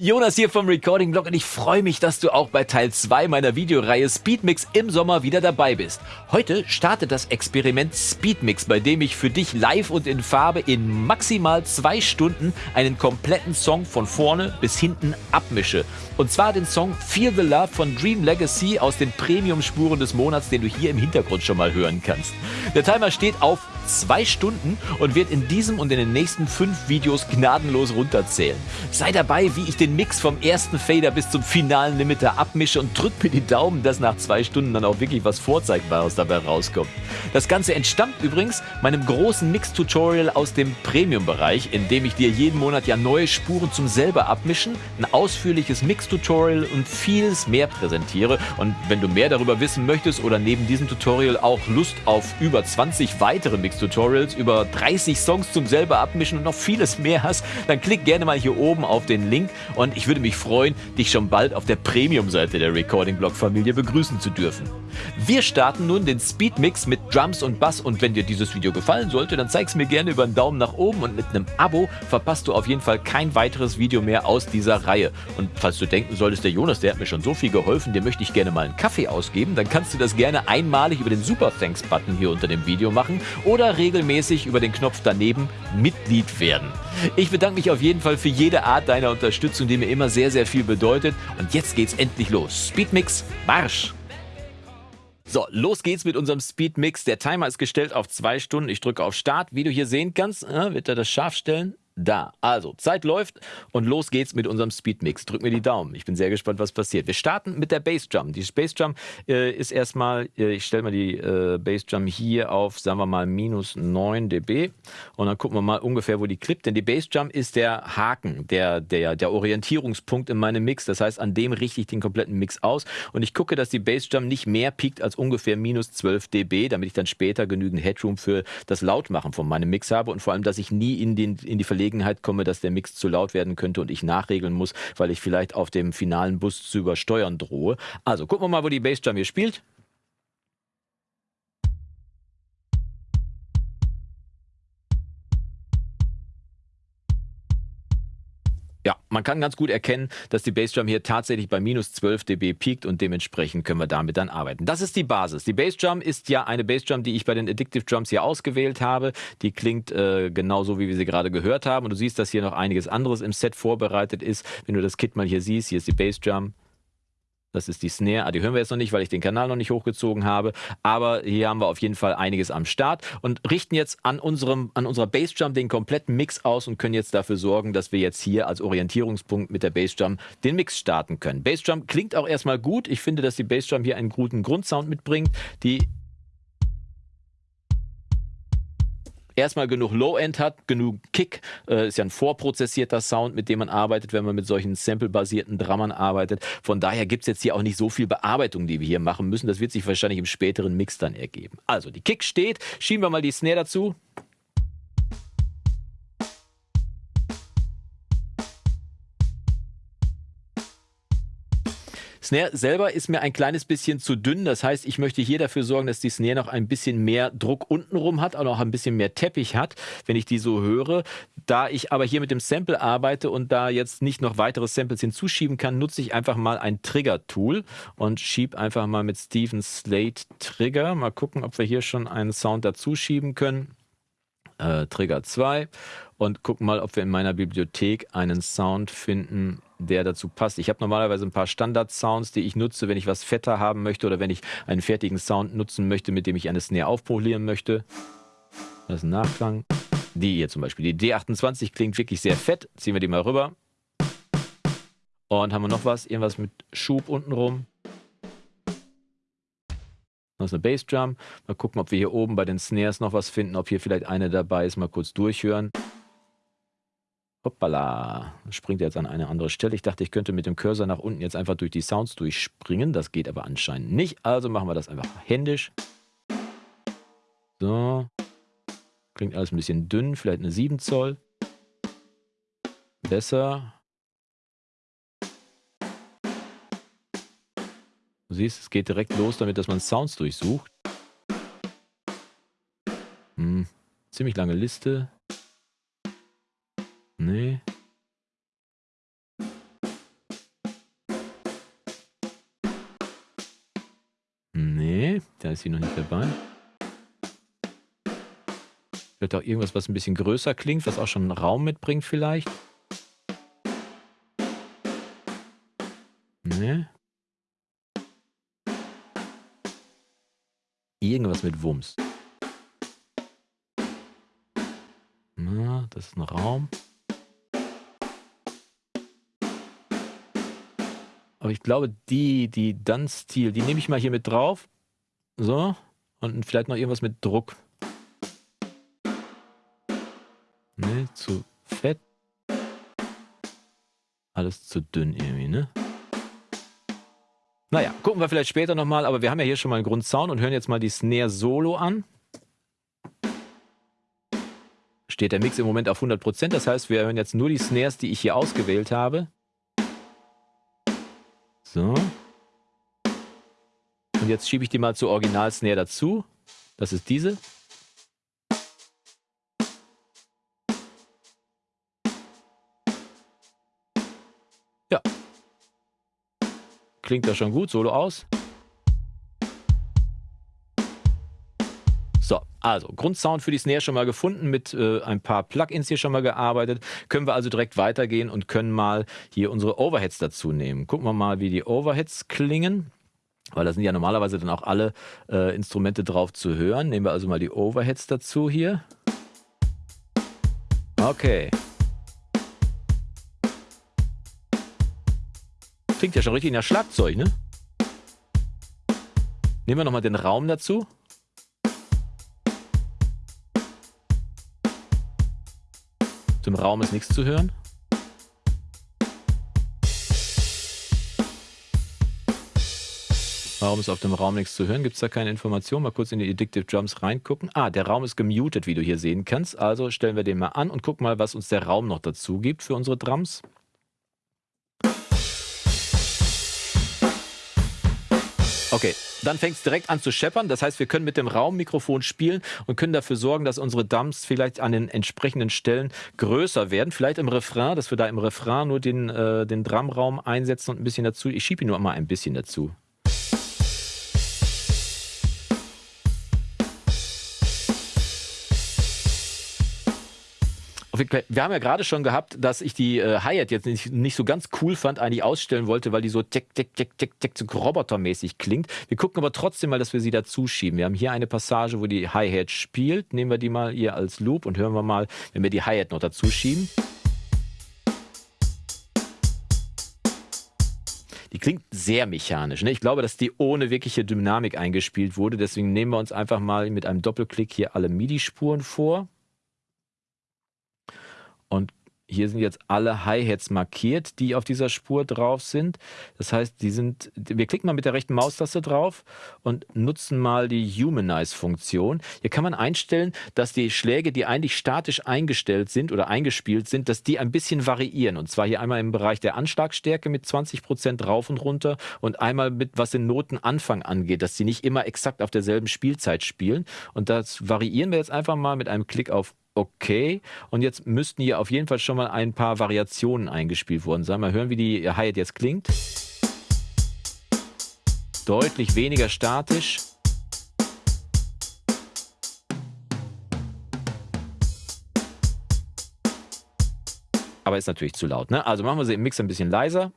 Jonas hier vom Recording Blog und ich freue mich, dass du auch bei Teil 2 meiner Videoreihe Speedmix im Sommer wieder dabei bist. Heute startet das Experiment Speedmix, bei dem ich für dich live und in Farbe in maximal zwei Stunden einen kompletten Song von vorne bis hinten abmische. Und zwar den Song Feel the Love von Dream Legacy aus den Premium-Spuren des Monats, den du hier im Hintergrund schon mal hören kannst. Der Timer steht auf zwei Stunden und wird in diesem und in den nächsten fünf Videos gnadenlos runterzählen. Sei dabei, wie ich den Mix vom ersten Fader bis zum finalen Limiter abmische und drück mir die Daumen, dass nach zwei Stunden dann auch wirklich was Vorzeigbares dabei rauskommt. Das Ganze entstammt übrigens meinem großen Mix-Tutorial aus dem Premium-Bereich, in dem ich dir jeden Monat ja neue Spuren zum selber abmischen, ein ausführliches Mix-Tutorial und vieles mehr präsentiere. Und wenn du mehr darüber wissen möchtest oder neben diesem Tutorial auch Lust auf über 20 weitere Mix Tutorials über 30 Songs zum selber abmischen und noch vieles mehr hast, dann klick gerne mal hier oben auf den Link und ich würde mich freuen, dich schon bald auf der Premium-Seite der Recording Blog Familie begrüßen zu dürfen. Wir starten nun den Speed Mix mit Drums und Bass und wenn dir dieses Video gefallen sollte, dann zeig's mir gerne über einen Daumen nach oben und mit einem Abo verpasst du auf jeden Fall kein weiteres Video mehr aus dieser Reihe. Und falls du denken solltest, der Jonas, der hat mir schon so viel geholfen, dem möchte ich gerne mal einen Kaffee ausgeben, dann kannst du das gerne einmalig über den Super Thanks Button hier unter dem Video machen oder oder regelmäßig über den Knopf daneben Mitglied werden. Ich bedanke mich auf jeden Fall für jede Art deiner Unterstützung, die mir immer sehr, sehr viel bedeutet. Und jetzt geht's endlich los. Speedmix, Marsch! So, los geht's mit unserem Speedmix. Der Timer ist gestellt auf zwei Stunden. Ich drücke auf Start. Wie du hier sehen kannst, äh, wird er das scharf stellen da. Also, Zeit läuft und los geht's mit unserem Speedmix. Drück mir die Daumen. Ich bin sehr gespannt, was passiert. Wir starten mit der Bassdrum. Die Bassdrum äh, ist erstmal, äh, ich stelle mal die äh, Bassdrum hier auf, sagen wir mal, minus 9 dB. Und dann gucken wir mal ungefähr, wo die klippt. Denn die Bassdrum ist der Haken, der, der, der Orientierungspunkt in meinem Mix. Das heißt, an dem richte ich den kompletten Mix aus. Und ich gucke, dass die Bassdrum nicht mehr piekt als ungefähr minus 12 dB, damit ich dann später genügend Headroom für das Lautmachen von meinem Mix habe. Und vor allem, dass ich nie in, den, in die Verlegung Gelegenheit komme, dass der Mix zu laut werden könnte und ich nachregeln muss, weil ich vielleicht auf dem finalen Bus zu übersteuern drohe. Also gucken wir mal, wo die Bassdrum hier spielt. Man kann ganz gut erkennen, dass die Bassdrum hier tatsächlich bei minus 12 dB piekt und dementsprechend können wir damit dann arbeiten. Das ist die Basis. Die Bassdrum ist ja eine Bassdrum, die ich bei den Addictive Drums hier ausgewählt habe. Die klingt äh, genauso, wie wir sie gerade gehört haben. Und du siehst, dass hier noch einiges anderes im Set vorbereitet ist. Wenn du das Kit mal hier siehst, hier ist die Bassdrum. Das ist die Snare. Ah, die hören wir jetzt noch nicht, weil ich den Kanal noch nicht hochgezogen habe. Aber hier haben wir auf jeden Fall einiges am Start und richten jetzt an, unserem, an unserer Bassdrum den kompletten Mix aus und können jetzt dafür sorgen, dass wir jetzt hier als Orientierungspunkt mit der Bassdrum den Mix starten können. Bassdrum klingt auch erstmal gut. Ich finde, dass die Bassdrum hier einen guten Grundsound mitbringt. Die erstmal genug Low-End hat, genug Kick, äh, ist ja ein vorprozessierter Sound, mit dem man arbeitet, wenn man mit solchen Sample-basierten Drummern arbeitet. Von daher gibt es jetzt hier auch nicht so viel Bearbeitung, die wir hier machen müssen. Das wird sich wahrscheinlich im späteren Mix dann ergeben. Also, die Kick steht, schieben wir mal die Snare dazu. Snare selber ist mir ein kleines bisschen zu dünn. Das heißt, ich möchte hier dafür sorgen, dass die Snare noch ein bisschen mehr Druck untenrum hat, auch ein bisschen mehr Teppich hat, wenn ich die so höre. Da ich aber hier mit dem Sample arbeite und da jetzt nicht noch weitere Samples hinzuschieben kann, nutze ich einfach mal ein Trigger-Tool und schiebe einfach mal mit Steven Slate Trigger. Mal gucken, ob wir hier schon einen Sound dazu schieben können. Äh, Trigger 2 und gucken mal, ob wir in meiner Bibliothek einen Sound finden, der dazu passt. Ich habe normalerweise ein paar Standard-Sounds, die ich nutze, wenn ich was fetter haben möchte oder wenn ich einen fertigen Sound nutzen möchte, mit dem ich eine Snare aufpolieren möchte. Das ist ein Nachklang. Die hier zum Beispiel. Die D28 klingt wirklich sehr fett. Ziehen wir die mal rüber. Und haben wir noch was? Irgendwas mit Schub untenrum. Das ist eine Bassdrum. Mal gucken, ob wir hier oben bei den Snares noch was finden, ob hier vielleicht eine dabei ist. Mal kurz durchhören. Hoppala, springt jetzt an eine andere Stelle. Ich dachte, ich könnte mit dem Cursor nach unten jetzt einfach durch die Sounds durchspringen. Das geht aber anscheinend nicht. Also machen wir das einfach händisch. So. Klingt alles ein bisschen dünn. Vielleicht eine 7 Zoll. Besser. Du siehst, es geht direkt los damit, dass man Sounds durchsucht. Hm. Ziemlich lange Liste. Nee. Nee, da ist sie noch nicht dabei. Vielleicht auch irgendwas, was ein bisschen größer klingt, was auch schon Raum mitbringt vielleicht. Nee. Irgendwas mit Wumms. Na, das ist ein Raum. Aber ich glaube, die, die Dun-Stil, die nehme ich mal hier mit drauf. So. Und vielleicht noch irgendwas mit Druck. Ne, zu fett. Alles zu dünn irgendwie, ne? Naja, gucken wir vielleicht später nochmal, aber wir haben ja hier schon mal einen Grundsound und hören jetzt mal die Snare Solo an. Steht der Mix im Moment auf 100%, das heißt, wir hören jetzt nur die Snares, die ich hier ausgewählt habe. So. Und jetzt schiebe ich die mal zur Original-Snare dazu. Das ist diese. Ja. Klingt das schon gut, Solo aus. So, also Grundsound für die Snare schon mal gefunden, mit äh, ein paar Plugins hier schon mal gearbeitet. Können wir also direkt weitergehen und können mal hier unsere Overheads dazu nehmen. Gucken wir mal, wie die Overheads klingen. Weil da sind ja normalerweise dann auch alle äh, Instrumente drauf zu hören. Nehmen wir also mal die Overheads dazu hier. Okay. Klingt ja schon richtig nach Schlagzeug, ne? Nehmen wir nochmal den Raum dazu. Raum ist nichts zu hören. Warum ist auf dem Raum nichts zu hören? Gibt es da keine Information? Mal kurz in die Addictive Drums reingucken. Ah, der Raum ist gemutet, wie du hier sehen kannst. Also stellen wir den mal an und gucken mal, was uns der Raum noch dazu gibt für unsere Drums. Okay, dann fängt es direkt an zu scheppern. Das heißt, wir können mit dem Raummikrofon spielen und können dafür sorgen, dass unsere Dumps vielleicht an den entsprechenden Stellen größer werden. Vielleicht im Refrain, dass wir da im Refrain nur den, äh, den Drumraum einsetzen und ein bisschen dazu. Ich schiebe ihn nur mal ein bisschen dazu. Wir haben ja gerade schon gehabt, dass ich die äh, Hi-Hat jetzt nicht, nicht, so ganz cool fand, eigentlich ausstellen wollte, weil die so tick, tick, tick, tick, tick, so robotermäßig klingt. Wir gucken aber trotzdem mal, dass wir sie dazu schieben. Wir haben hier eine Passage, wo die Hi-Hat spielt. Nehmen wir die mal hier als Loop und hören wir mal, wenn wir die Hi-Hat noch dazu schieben. Die klingt sehr mechanisch. Ne? Ich glaube, dass die ohne wirkliche Dynamik eingespielt wurde. Deswegen nehmen wir uns einfach mal mit einem Doppelklick hier alle MIDI-Spuren vor. Und hier sind jetzt alle Hi-Hats markiert, die auf dieser Spur drauf sind. Das heißt, die sind, wir klicken mal mit der rechten Maustaste drauf und nutzen mal die Humanize-Funktion. Hier kann man einstellen, dass die Schläge, die eigentlich statisch eingestellt sind oder eingespielt sind, dass die ein bisschen variieren. Und zwar hier einmal im Bereich der Anschlagstärke mit 20 Prozent rauf und runter und einmal mit, was den Notenanfang angeht, dass sie nicht immer exakt auf derselben Spielzeit spielen. Und das variieren wir jetzt einfach mal mit einem Klick auf okay. Und jetzt müssten hier auf jeden Fall schon mal ein paar Variationen eingespielt worden sein. Mal hören, wie die Hi-Hat jetzt klingt. Deutlich weniger statisch. Aber ist natürlich zu laut. Ne? Also machen wir sie im Mix ein bisschen leiser.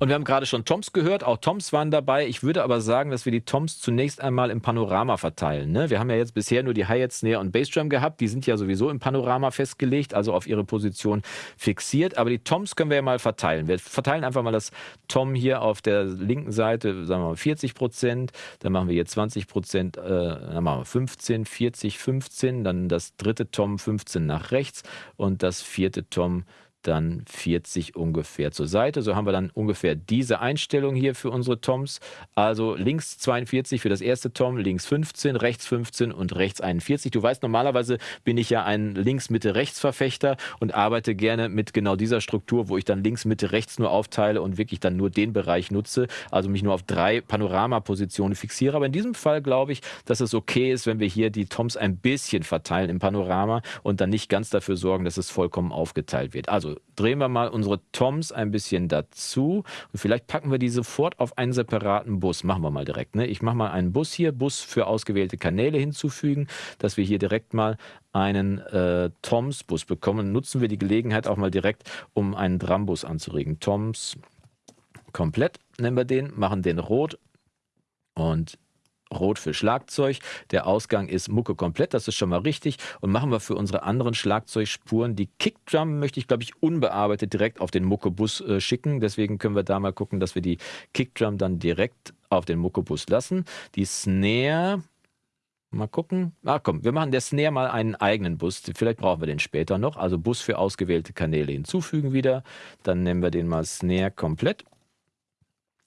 Und wir haben gerade schon Toms gehört, auch Toms waren dabei. Ich würde aber sagen, dass wir die Toms zunächst einmal im Panorama verteilen. Ne? Wir haben ja jetzt bisher nur die Hi-Hat, Snare und Bassdrum gehabt. Die sind ja sowieso im Panorama festgelegt, also auf ihre Position fixiert. Aber die Toms können wir ja mal verteilen. Wir verteilen einfach mal das Tom hier auf der linken Seite, sagen wir mal 40 Prozent. Dann machen wir hier 20 Prozent, äh, dann machen wir 15, 40, 15. Dann das dritte Tom 15 nach rechts und das vierte Tom dann 40 ungefähr zur Seite. So haben wir dann ungefähr diese Einstellung hier für unsere Toms. Also links 42 für das erste Tom, links 15, rechts 15 und rechts 41. Du weißt, normalerweise bin ich ja ein Links-Mitte-Rechts-Verfechter und arbeite gerne mit genau dieser Struktur, wo ich dann links, Mitte, rechts nur aufteile und wirklich dann nur den Bereich nutze, also mich nur auf drei Panoramapositionen fixiere. Aber in diesem Fall glaube ich, dass es okay ist, wenn wir hier die Toms ein bisschen verteilen im Panorama und dann nicht ganz dafür sorgen, dass es vollkommen aufgeteilt wird. Also drehen wir mal unsere Toms ein bisschen dazu und vielleicht packen wir die sofort auf einen separaten Bus. Machen wir mal direkt. Ne? Ich mache mal einen Bus hier, Bus für ausgewählte Kanäle hinzufügen, dass wir hier direkt mal einen äh, Toms-Bus bekommen. Nutzen wir die Gelegenheit auch mal direkt, um einen Drambus anzuregen. Toms komplett nennen wir den, machen den rot und Rot für Schlagzeug. Der Ausgang ist Mucke komplett, das ist schon mal richtig. Und machen wir für unsere anderen Schlagzeugspuren die Kickdrum, möchte ich glaube ich unbearbeitet direkt auf den Mucke-Bus äh, schicken. Deswegen können wir da mal gucken, dass wir die Kickdrum dann direkt auf den Mucke-Bus lassen. Die Snare, mal gucken. Ach komm, wir machen der Snare mal einen eigenen Bus. Vielleicht brauchen wir den später noch. Also Bus für ausgewählte Kanäle hinzufügen wieder. Dann nehmen wir den mal Snare komplett.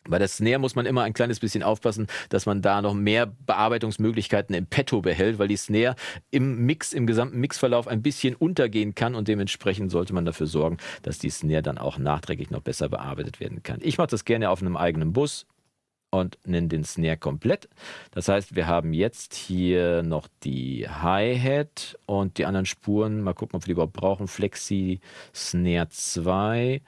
Bei der Snare muss man immer ein kleines bisschen aufpassen, dass man da noch mehr Bearbeitungsmöglichkeiten im Petto behält, weil die Snare im Mix, im gesamten Mixverlauf ein bisschen untergehen kann und dementsprechend sollte man dafür sorgen, dass die Snare dann auch nachträglich noch besser bearbeitet werden kann. Ich mache das gerne auf einem eigenen Bus und nenne den Snare komplett. Das heißt, wir haben jetzt hier noch die Hi-Hat und die anderen Spuren. Mal gucken, ob wir die überhaupt brauchen. Flexi Snare 2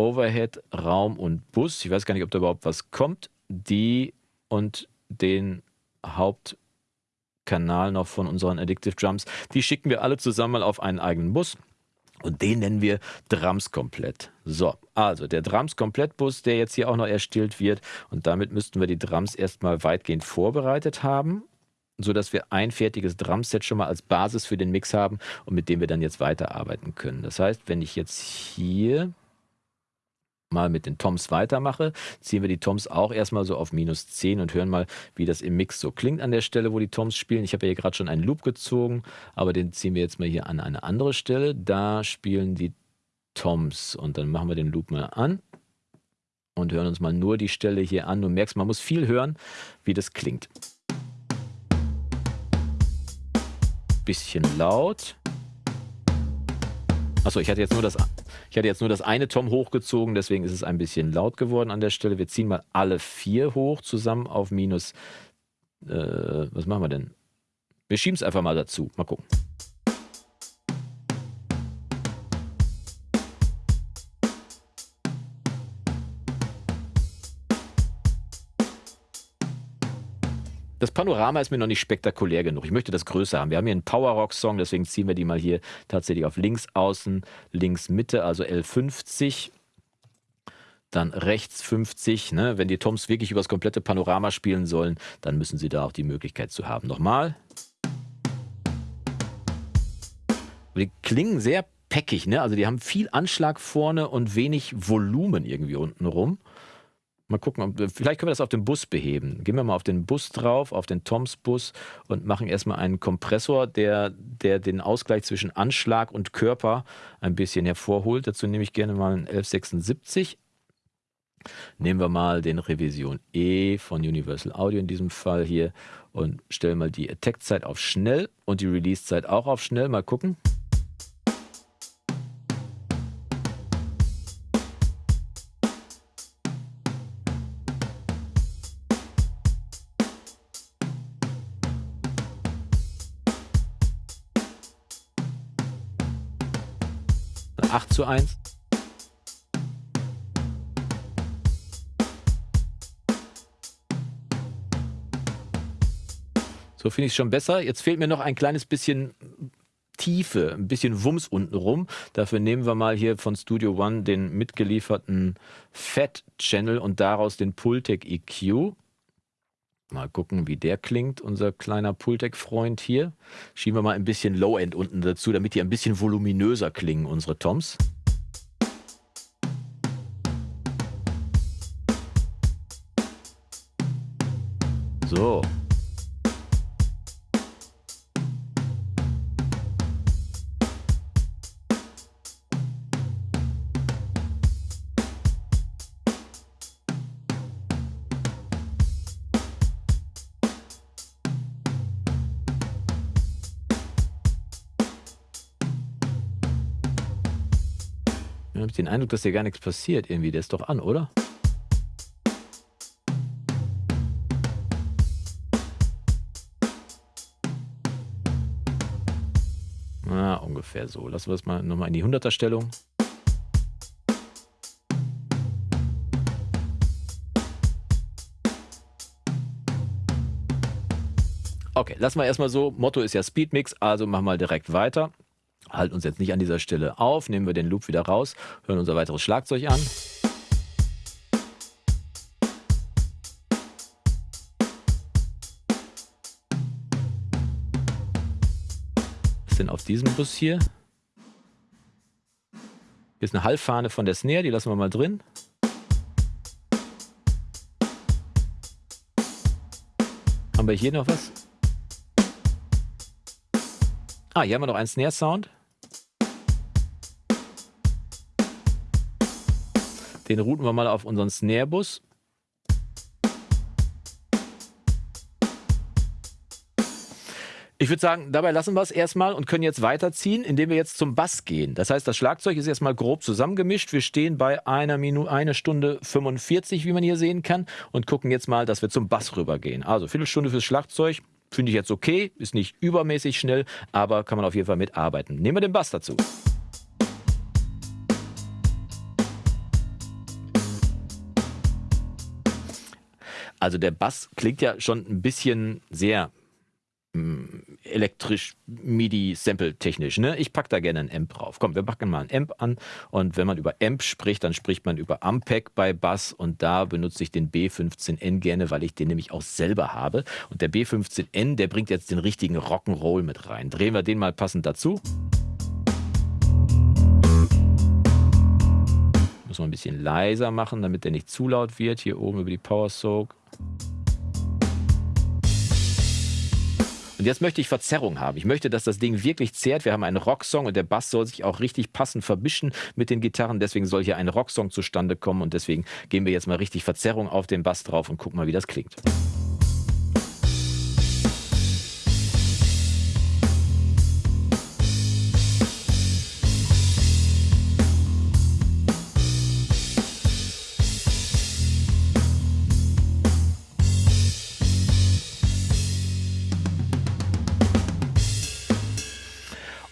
Overhead, Raum und Bus. Ich weiß gar nicht, ob da überhaupt was kommt. Die und den Hauptkanal noch von unseren Addictive Drums. Die schicken wir alle zusammen mal auf einen eigenen Bus. Und den nennen wir Drums komplett. So, also der Drums komplett Bus, der jetzt hier auch noch erstellt wird. Und damit müssten wir die Drums erstmal weitgehend vorbereitet haben, sodass wir ein fertiges Drumset schon mal als Basis für den Mix haben und mit dem wir dann jetzt weiterarbeiten können. Das heißt, wenn ich jetzt hier mal mit den Toms weitermache, ziehen wir die Toms auch erstmal so auf minus 10 und hören mal, wie das im Mix so klingt an der Stelle, wo die Toms spielen. Ich habe ja hier gerade schon einen Loop gezogen, aber den ziehen wir jetzt mal hier an eine andere Stelle. Da spielen die Toms und dann machen wir den Loop mal an und hören uns mal nur die Stelle hier an. Du merkst, man muss viel hören, wie das klingt. Bisschen laut. Achso, ich hatte jetzt nur das ich hatte jetzt nur das eine Tom hochgezogen, deswegen ist es ein bisschen laut geworden an der Stelle. Wir ziehen mal alle vier hoch zusammen auf minus. Äh, was machen wir denn? Wir schieben es einfach mal dazu. Mal gucken. Das Panorama ist mir noch nicht spektakulär genug. Ich möchte das größer haben. Wir haben hier einen Power-Rock-Song, deswegen ziehen wir die mal hier tatsächlich auf links außen, links Mitte, also L50 dann rechts 50. Ne? Wenn die Toms wirklich über das komplette Panorama spielen sollen, dann müssen sie da auch die Möglichkeit zu haben. Nochmal. Die klingen sehr peckig, ne? Also die haben viel Anschlag vorne und wenig Volumen irgendwie unten rum. Mal gucken, vielleicht können wir das auf dem Bus beheben. Gehen wir mal auf den Bus drauf, auf den Toms Bus und machen erstmal einen Kompressor, der, der den Ausgleich zwischen Anschlag und Körper ein bisschen hervorholt. Dazu nehme ich gerne mal einen 1176. Nehmen wir mal den Revision E von Universal Audio in diesem Fall hier und stellen mal die Attack-Zeit auf schnell und die Release-Zeit auch auf schnell. Mal gucken. Zu 1. So finde ich es schon besser. Jetzt fehlt mir noch ein kleines bisschen Tiefe, ein bisschen Wumms unten rum. Dafür nehmen wir mal hier von Studio One den mitgelieferten Fat Channel und daraus den Pultec EQ. Mal gucken, wie der klingt, unser kleiner Pultec-Freund hier. Schieben wir mal ein bisschen Low-End unten dazu, damit die ein bisschen voluminöser klingen, unsere Toms. So. Dann habe ich den Eindruck, dass dir gar nichts passiert irgendwie. Der ist doch an, oder? Na, ungefähr so. Lassen wir es mal nochmal in die 100er Stellung. Okay, lassen wir erstmal so. Motto ist ja Speedmix, also machen wir direkt weiter. Halten uns jetzt nicht an dieser Stelle auf, nehmen wir den Loop wieder raus, hören unser weiteres Schlagzeug an. Was ist denn auf diesem Bus hier? Hier ist eine Halbfahne von der Snare, die lassen wir mal drin. Haben wir hier noch was? Ah, hier haben wir noch einen Snare-Sound. Den routen wir mal auf unseren Snare-Bus. Ich würde sagen, dabei lassen wir es erstmal und können jetzt weiterziehen, indem wir jetzt zum Bass gehen. Das heißt, das Schlagzeug ist erstmal grob zusammengemischt. Wir stehen bei einer Minute, eine Stunde 45, wie man hier sehen kann, und gucken jetzt mal, dass wir zum Bass rübergehen. Also Viertelstunde fürs Schlagzeug, finde ich jetzt okay, ist nicht übermäßig schnell, aber kann man auf jeden Fall mitarbeiten. Nehmen wir den Bass dazu. Also der Bass klingt ja schon ein bisschen sehr mm, elektrisch MIDI-Sample technisch. Ne? Ich packe da gerne ein Amp drauf. Komm, wir packen mal ein Amp an und wenn man über Amp spricht, dann spricht man über Ampeg bei Bass und da benutze ich den B15N gerne, weil ich den nämlich auch selber habe. Und der B15N, der bringt jetzt den richtigen Rock'n'Roll mit rein. Drehen wir den mal passend dazu. Man ein bisschen leiser machen, damit der nicht zu laut wird. Hier oben über die Power Soak. Und jetzt möchte ich Verzerrung haben. Ich möchte, dass das Ding wirklich zehrt. Wir haben einen Rocksong und der Bass soll sich auch richtig passend verbischen mit den Gitarren. Deswegen soll hier ein Rocksong zustande kommen und deswegen geben wir jetzt mal richtig Verzerrung auf den Bass drauf und gucken mal, wie das klingt.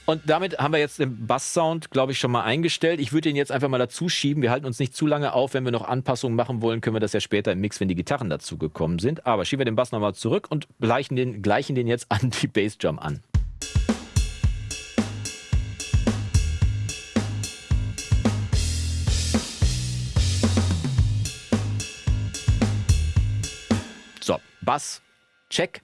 Und damit haben wir jetzt den Bass-Sound, glaube ich, schon mal eingestellt. Ich würde den jetzt einfach mal dazu schieben. Wir halten uns nicht zu lange auf. Wenn wir noch Anpassungen machen wollen, können wir das ja später im Mix, wenn die Gitarren dazu gekommen sind. Aber schieben wir den Bass nochmal zurück und gleichen den, gleichen den jetzt an die Bassdrum an. So, Bass, check.